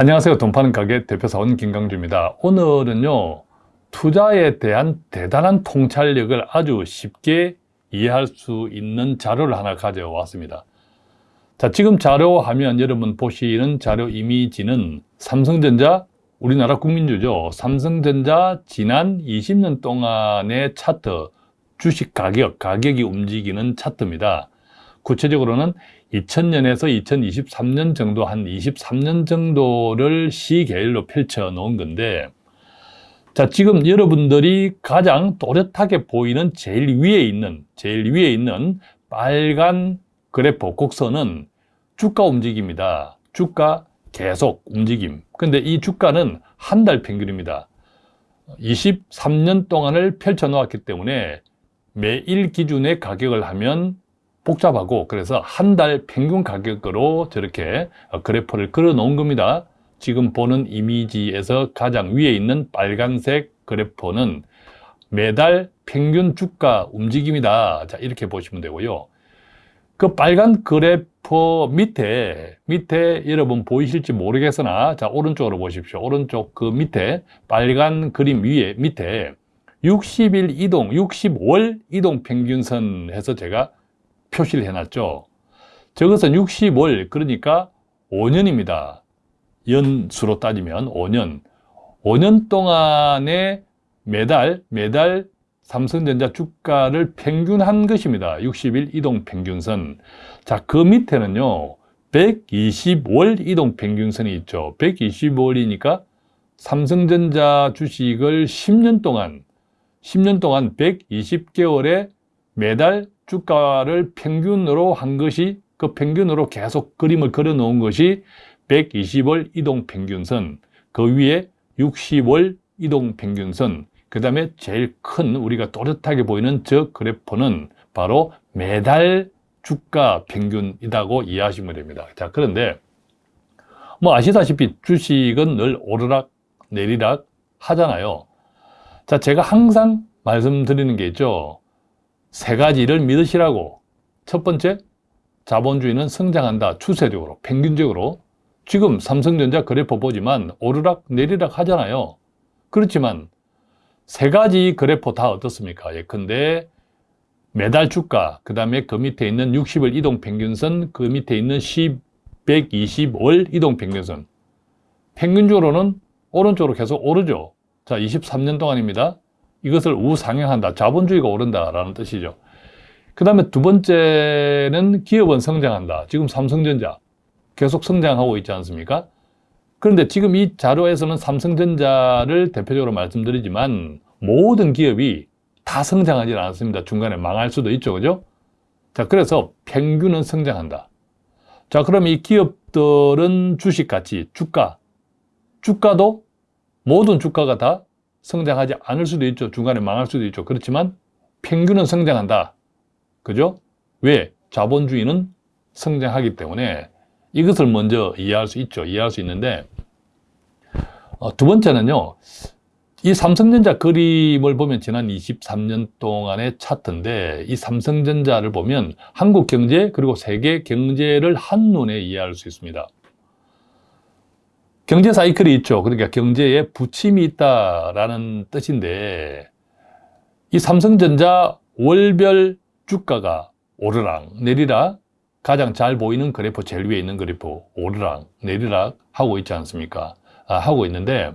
안녕하세요. 돈 파는 가게 대표사원 김강주입니다. 오늘은요, 투자에 대한 대단한 통찰력을 아주 쉽게 이해할 수 있는 자료를 하나 가져왔습니다. 자, 지금 자료 화면 여러분 보시는 자료 이미지는 삼성전자, 우리나라 국민주죠. 삼성전자 지난 20년 동안의 차트, 주식 가격, 가격이 움직이는 차트입니다. 구체적으로는 2000년에서 2023년 정도 한 23년 정도를 시계열로 펼쳐 놓은 건데 자 지금 여러분들이 가장 또렷하게 보이는 제일 위에 있는 제일 위에 있는 빨간 그래프 곡선은 주가 움직입니다. 주가 계속 움직임. 근데 이 주가는 한 달 평균입니다. 23년 동안을 펼쳐 놓았기 때문에 매일 기준의 가격을 하면 복잡하고 그래서 한 달 평균 가격으로 저렇게 그래프를 걸어 놓은 겁니다. 지금 보는 이미지에서 가장 위에 있는 빨간색 그래프는 매달 평균 주가 움직임이다. 자 이렇게 보시면 되고요. 그 빨간 그래프 밑에 밑에 여러분 보이실지 모르겠으나 자 오른쪽으로 보십시오. 오른쪽 그 밑에 빨간 그림 위에 밑에 60일 이동 65월 이동 평균선 해서 제가 표시를 해놨죠. 저것은 60월 그러니까 5년입니다. 연수로 따지면 5년. 5년 동안에 매달 매달 삼성전자 주가를 평균한 것입니다. 60일 이동 평균선. 자, 그 밑에는요. 120월 이동 평균선이 있죠. 125월이니까 삼성전자 주식을 10년 동안 10년 동안 120개월에 매달 주가를 평균으로 한 것이 그 평균으로 계속 그림을 그려 놓은 것이 120월 이동평균선 그 위에 60월 이동평균선 그 다음에 제일 큰 우리가 또렷하게 보이는 저 그래프는 바로 매달 주가 평균이라고 이해하시면 됩니다. 자 그런데 뭐 아시다시피 주식은 늘 오르락 내리락 하잖아요. 자 제가 항상 말씀드리는 게 있죠 세 가지를 믿으시라고 첫 번째, 자본주의는 성장한다. 추세적으로, 평균적으로. 지금 삼성전자 그래프 보지만 오르락 내리락 하잖아요. 그렇지만 세 가지 그래프 다 어떻습니까? 예컨대 매달 주가, 그 다음에 그 밑에 있는 60일 이동평균선, 그 밑에 있는 10, 120월 이동평균선. 평균적으로는 오른쪽으로 계속 오르죠. 자, 23년 동안입니다. 이것을 우상향한다. 자본주의가 오른다라는 뜻이죠. 그 다음에 두 번째는 기업은 성장한다. 지금 삼성전자 계속 성장하고 있지 않습니까? 그런데 지금 이 자료에서는 삼성전자를 대표적으로 말씀드리지만 모든 기업이 다 성장하지 않습니다. 중간에 망할 수도 있죠. 그죠? 자, 그래서 평균은 성장한다. 자, 그럼 이 기업들은 주식같이 주가, 주가도 모든 주가가 다 성장하지 않을 수도 있죠. 중간에 망할 수도 있죠. 그렇지만 평균은 성장한다. 그죠? 왜? 자본주의는 성장하기 때문에 이것을 먼저 이해할 수 있죠. 이해할 수 있는데 어, 두 번째는요. 이 삼성전자 그림을 보면 지난 23년 동안의 차트인데 이 삼성전자를 보면 한국 경제 그리고 세계 경제를 한눈에 이해할 수 있습니다. 경제 사이클이 있죠. 그러니까 경제에 부침이 있다라는 뜻인데 이 삼성전자 월별 주가가 오르락 내리락 가장 잘 보이는 그래프 제일 위에 있는 그래프 오르락 내리락 하고 있지 않습니까? 아, 하고 있는데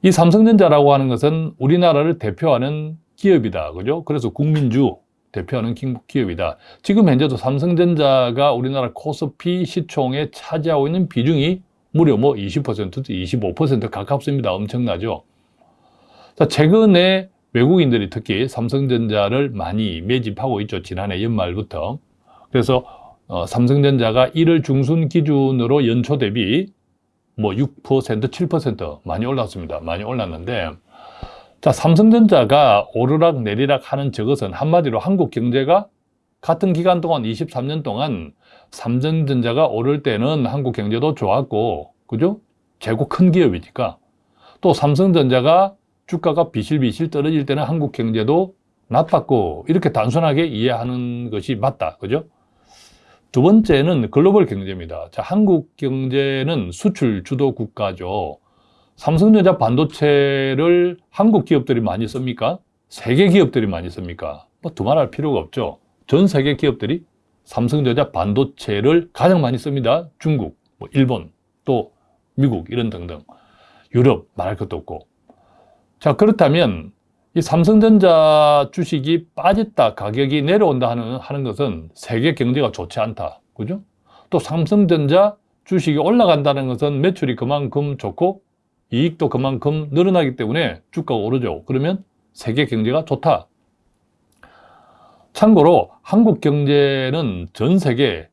이 삼성전자라고 하는 것은 우리나라를 대표하는 기업이다. 그죠? 그래서 국민주 대표하는 기업이다. 지금 현재도 삼성전자가 우리나라 코스피 시총에 차지하고 있는 비중이 무려 뭐 20%도 25% 가깝습니다. 엄청나죠. 자, 최근에 외국인들이 특히 삼성전자를 많이 매집하고 있죠. 지난해 연말부터. 그래서 어, 삼성전자가 1월 중순 기준으로 연초 대비 뭐 6%, 7% 많이 올랐습니다. 많이 올랐는데 자, 삼성전자가 오르락 내리락 하는 저것은 한마디로 한국 경제가 같은 기간 동안 23년 동안 삼성전자가 오를 때는 한국 경제도 좋았고 그죠? 재고 큰 기업이니까 또 삼성전자가 주가가 비실비실 떨어질 때는 한국 경제도 나빴고 이렇게 단순하게 이해하는 것이 맞다 그죠? 두 번째는 글로벌 경제입니다. 자, 한국 경제는 수출 주도 국가죠. 삼성전자 반도체를 한국 기업들이 많이 씁니까? 세계 기업들이 많이 씁니까? 뭐 두말할 필요가 없죠. 전 세계 기업들이 삼성전자 반도체를 가장 많이 씁니다. 중국, 뭐 일본, 또 미국 이런 등등. 유럽 말할 것도 없고. 자, 그렇다면 이 삼성전자 주식이 빠졌다, 가격이 내려온다 하는, 하는 것은 세계 경제가 좋지 않다. 그죠? 또 삼성전자 주식이 올라간다는 것은 매출이 그만큼 좋고 이익도 그만큼 늘어나기 때문에 주가가 오르죠. 그러면 세계 경제가 좋다. 참고로 한국 경제는 전 세계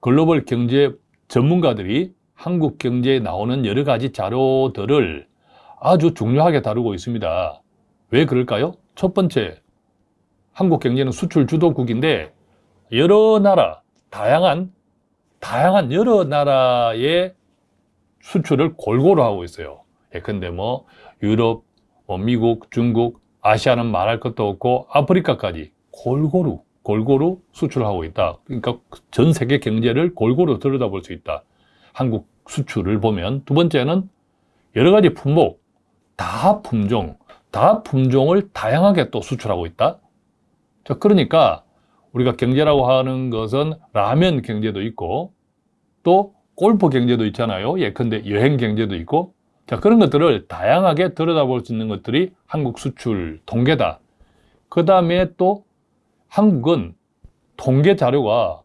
글로벌 경제 전문가들이 한국 경제에 나오는 여러 가지 자료들을 아주 중요하게 다루고 있습니다. 왜 그럴까요? 첫 번째, 한국 경제는 수출 주도국인데 여러 나라, 다양한 다양한 여러 나라의 수출을 골고루 하고 있어요. 예컨대 뭐 유럽, 뭐 미국, 중국, 아시아는 말할 것도 없고 아프리카까지 골고루 골고루 수출하고 있다. 그러니까 전 세계 경제를 골고루 들여다볼 수 있다. 한국 수출을 보면 두 번째는 여러 가지 품목, 다 품종, 다 품종을 다양하게 또 수출하고 있다. 자, 그러니까 우리가 경제라고 하는 것은 라면 경제도 있고 또 골프 경제도 있잖아요. 예컨대 여행 경제도 있고 자, 그런 것들을 다양하게 들여다볼 수 있는 것들이 한국 수출 통계다. 그 다음에 또 한국은 통계 자료가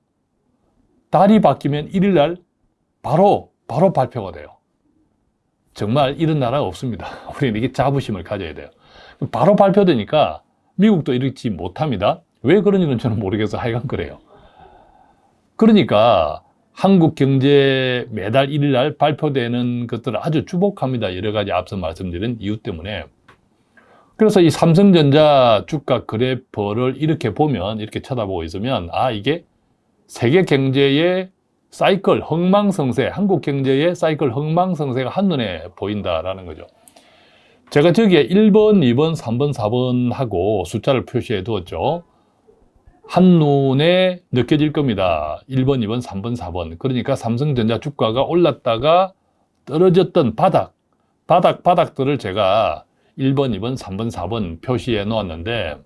달이 바뀌면 1일날 바로, 바로 발표가 돼요. 정말 이런 나라가 없습니다. 우리는 이게 자부심을 가져야 돼요. 바로 발표되니까 미국도 이렇지 못합니다. 왜 그런지는 저는 모르겠어. 하여간 그래요. 그러니까 한국 경제 매달 1일 날 발표되는 것들을 아주 주목합니다. 여러 가지 앞서 말씀드린 이유 때문에. 그래서 이 삼성전자 주가 그래퍼를 이렇게 보면, 이렇게 쳐다보고 있으면, 아, 이게 세계 경제의 사이클, 흥망성쇠, 한국 경제의 사이클 흥망성쇠가 한눈에 보인다라는 거죠. 제가 저기에 1번, 2번, 3번, 4번 하고 숫자를 표시해 두었죠. 한눈에 느껴질 겁니다. 1번, 2번, 3번, 4번. 그러니까 삼성전자 주가가 올랐다가 떨어졌던 바닥, 바닥, 바닥들을 제가 1번, 2번, 3번, 4번 표시해 놓았는데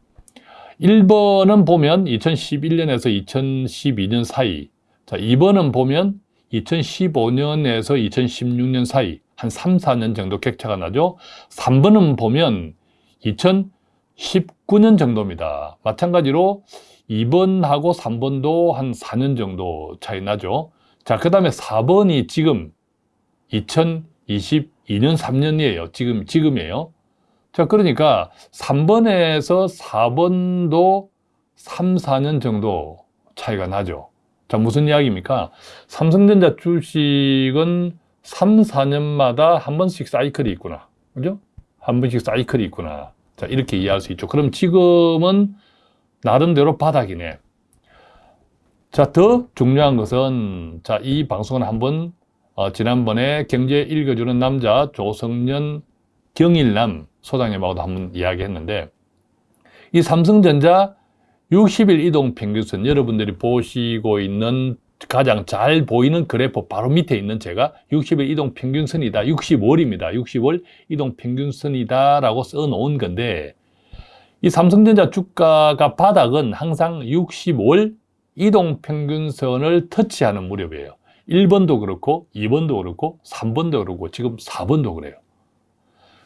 1번은 보면 2011년에서 2012년 사이 자, 2번은 보면 2015년에서 2016년 사이 한 3, 4년 정도 격차가 나죠. 3번은 보면 2019년 정도입니다. 마찬가지로 2번하고 3번도 한 4년 정도 차이 나죠. 자, 그 다음에 4번이 지금 2022년 3년이에요. 지금, 지금이에요. 자, 그러니까 3번에서 4번도 3, 4년 정도 차이가 나죠. 자, 무슨 이야기입니까? 삼성전자 주식은 3, 4년마다 한 번씩 사이클이 있구나. 그죠? 한 번씩 사이클이 있구나. 자, 이렇게 이해할 수 있죠. 그럼 지금은 나름대로 바닥이네. 자, 더 중요한 것은, 자, 이 방송은 한번, 어, 지난번에 경제 읽어주는 남자 조성년 경일남 소장님하고도 한번 이야기했는데, 이 삼성전자 60일 이동 평균선 여러분들이 보시고 있는 가장 잘 보이는 그래프 바로 밑에 있는 제가 60일 이동 평균선이다. 60월입니다. 60월 이동 평균선이다 라고 써 놓은 건데 이 삼성전자 주가가 바닥은 항상 65월 이동 평균선을 터치하는 무렵이에요. 1번도 그렇고 2번도 그렇고 3번도 그렇고 지금 4번도 그래요.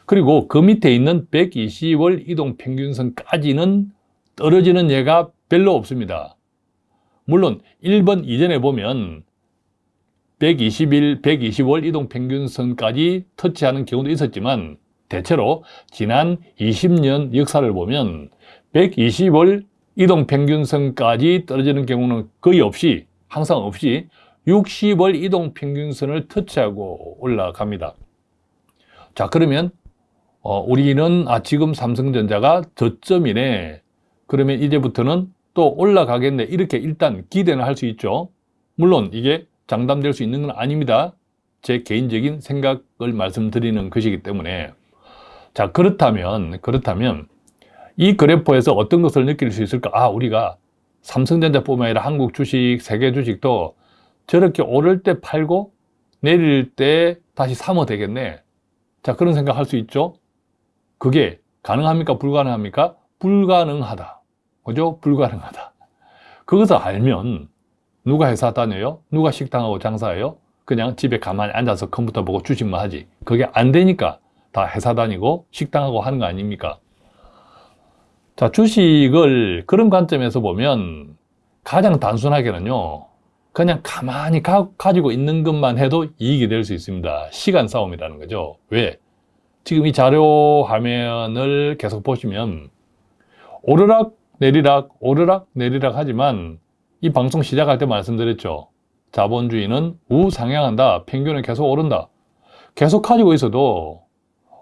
그리고 그 밑에 있는 120월 이동평균선까지는 떨어지는 예가 별로 없습니다. 물론 1번 이전에 보면 121, 120월 이동평균선까지 터치하는 경우도 있었지만 대체로 지난 20년 역사를 보면 120월 이동평균선까지 떨어지는 경우는 거의 없이 항상 없이 60월 이동평균선을 터치하고 올라갑니다. 자 그러면 어, 우리는 아 지금 삼성전자가 저점이네 그러면 이제부터는 또 올라가겠네 이렇게 일단 기대는 할 수 있죠 물론 이게 장담될 수 있는 건 아닙니다 제 개인적인 생각을 말씀드리는 것이기 때문에 자, 그렇다면, 그렇다면 이 그래프에서 어떤 것을 느낄 수 있을까? 아, 우리가 삼성전자뿐만 아니라 한국 주식, 세계 주식도 저렇게 오를 때 팔고 내릴 때 다시 사면 되겠네. 자, 그런 생각 할 수 있죠? 그게 가능합니까? 불가능합니까? 불가능하다. 그죠? 불가능하다. 그것을 알면 누가 회사 다녀요? 누가 식당하고 장사해요? 그냥 집에 가만히 앉아서 컴퓨터 보고 주식만 하지. 그게 안 되니까 다 회사 다니고 식당하고 하는 거 아닙니까? 자, 주식을 그런 관점에서 보면 가장 단순하게는요. 그냥 가만히 가, 지고 있는 것만 해도 이익이 될 수 있습니다. 시간 싸움이라는 거죠. 왜? 지금 이 자료 화면을 계속 보시면 오르락 내리락 오르락 내리락 하지만 이 방송 시작할 때 말씀드렸죠. 자본주의는 우상향한다. 평균은 계속 오른다. 계속 가지고 있어도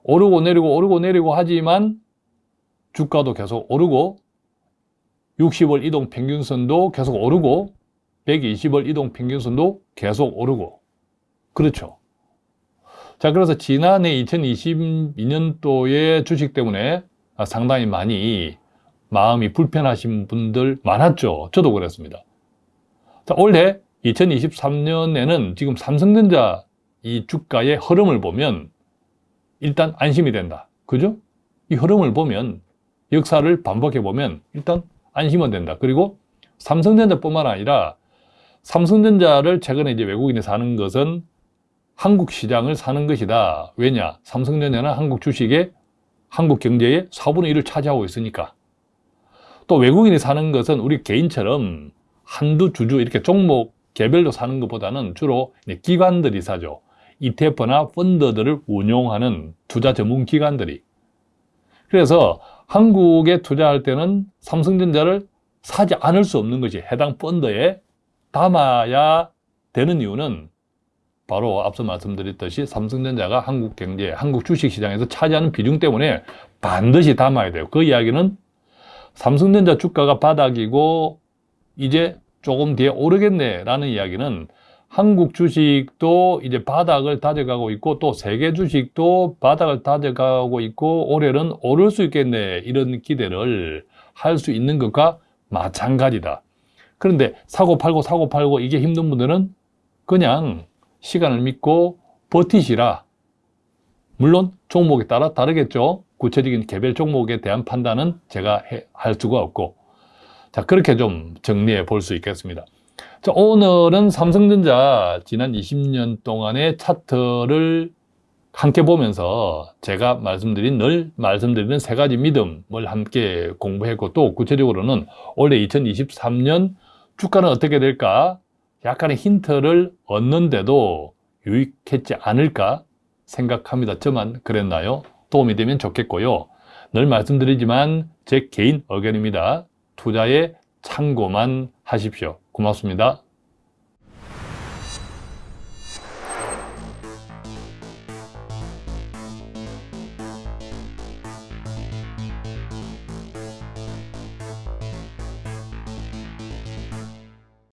오르고 내리고 오르고 내리고 하지만 주가도 계속 오르고 60월 이동 평균선도 계속 오르고 120월 이동 평균선도 계속 오르고 그렇죠. 자 그래서 지난해 2022년도에 주식 때문에 상당히 많이 마음이 불편하신 분들 많았죠. 저도 그랬습니다. 자, 올해 2023년에는 지금 삼성전자 이 주가의 흐름을 보면 일단 안심이 된다. 그죠? 이 흐름을 보면 역사를 반복해 보면 일단 안심은 된다. 그리고 삼성전자뿐만 아니라 삼성전자를 최근에 이제 외국인이 사는 것은 한국 시장을 사는 것이다. 왜냐? 삼성전자는 한국 주식의 한국 경제의 4분의 1을 차지하고 있으니까. 또 외국인이 사는 것은 우리 개인처럼 한두 주주 이렇게 종목 개별로 사는 것보다는 주로 기관들이 사죠. ETF나 펀드들을 운용하는 투자 전문 기관들이. 그래서 한국에 투자할 때는 삼성전자를 사지 않을 수 없는 것이 해당 펀드에 담아야 되는 이유는 바로 앞서 말씀드렸듯이 삼성전자가 한국 경제, 한국 주식시장에서 차지하는 비중 때문에 반드시 담아야 돼요. 그 이야기는 삼성전자 주가가 바닥이고 이제 조금 뒤에 오르겠네 라는 이야기는 한국 주식도 이제 바닥을 다져가고 있고 또 세계 주식도 바닥을 다져가고 있고 올해는 오를 수 있겠네 이런 기대를 할 수 있는 것과 마찬가지다. 그런데 사고 팔고 사고 팔고 이게 힘든 분들은 그냥 시간을 믿고 버티시라. 물론 종목에 따라 다르겠죠. 구체적인 개별 종목에 대한 판단은 제가 해, 할 수가 없고 자 그렇게 좀 정리해 볼 수 있겠습니다. 자, 오늘은 삼성전자 지난 20년 동안의 차트를 함께 보면서 제가 말씀드린 늘 말씀드리는 세 가지 믿음을 함께 공부했고 또 구체적으로는 올해 2023년 주가는 어떻게 될까 약간의 힌트를 얻는데도 유익했지 않을까 생각합니다. 저만 그랬나요? 도움이 되면 좋겠고요. 늘 말씀드리지만 제 개인 의견입니다. 투자에 참고만 하십시오. 고맙습니다.